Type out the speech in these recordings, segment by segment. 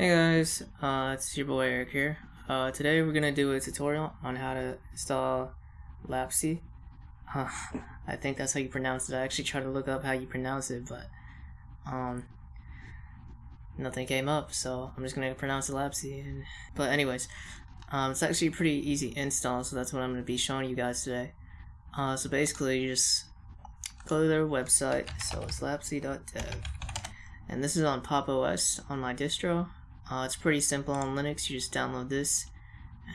Hey guys, uh, it's your boy Eric here. Uh, today we're gonna do a tutorial on how to install Lapce. I think that's how you pronounce it. I actually tried to look up how you pronounce it, but um, nothing came up, so I'm just gonna pronounce it Lapce. And, but anyways, um, it's actually a pretty easy install, so that's what I'm gonna be showing you guys today. Uh, so basically, you just go to their website. So it's lapce.dev, and this is on Pop OS on my distro. Uh, it's pretty simple on Linux. You just download this,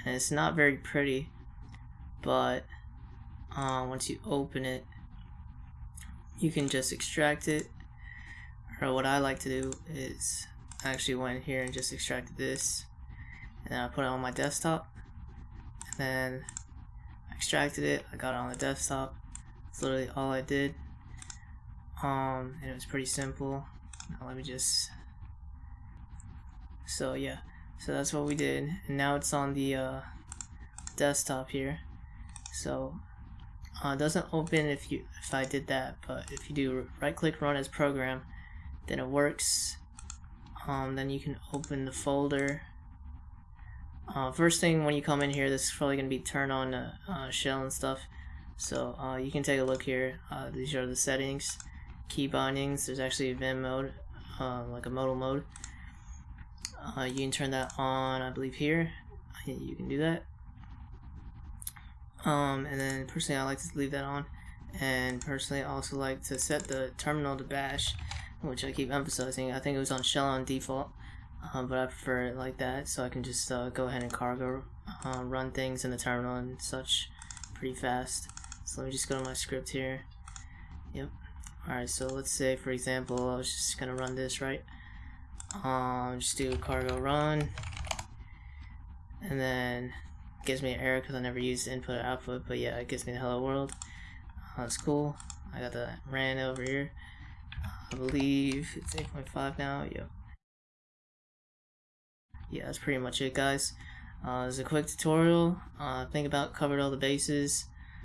and it's not very pretty, but uh, once you open it, you can just extract it. Or what I like to do is I actually went here and just extracted this, and I put it on my desktop, and then extracted it. I got it on the desktop. That's literally all I did. Um, and it was pretty simple. Now let me just so yeah. So that's what we did. And now it's on the uh, desktop here. So uh, it doesn't open if you if I did that but if you do right click run as program then it works. Um, then you can open the folder. Uh, first thing when you come in here this is probably gonna be turn on uh, uh, shell and stuff. So uh, you can take a look here. Uh, these are the settings. Key bindings. There's actually a Vim mode like a modal mode uh, you can turn that on I believe here. You can do that. Um, and then personally I like to leave that on. And personally I also like to set the terminal to bash which I keep emphasizing. I think it was on shell on default um, but I prefer it like that. So I can just uh, go ahead and cargo uh, run things in the terminal and such pretty fast. So let me just go to my script here. Yep. Alright so let's say for example I was just gonna run this right um, just do cargo run. And then gives me an error because I never used input or output but yeah it gives me the hello world. Uh, that's cool. I got the ran over here. I believe it's 8.5 now. Yep. Yeah that's pretty much it guys. Uh, it's a quick tutorial. Uh, think about covered all the bases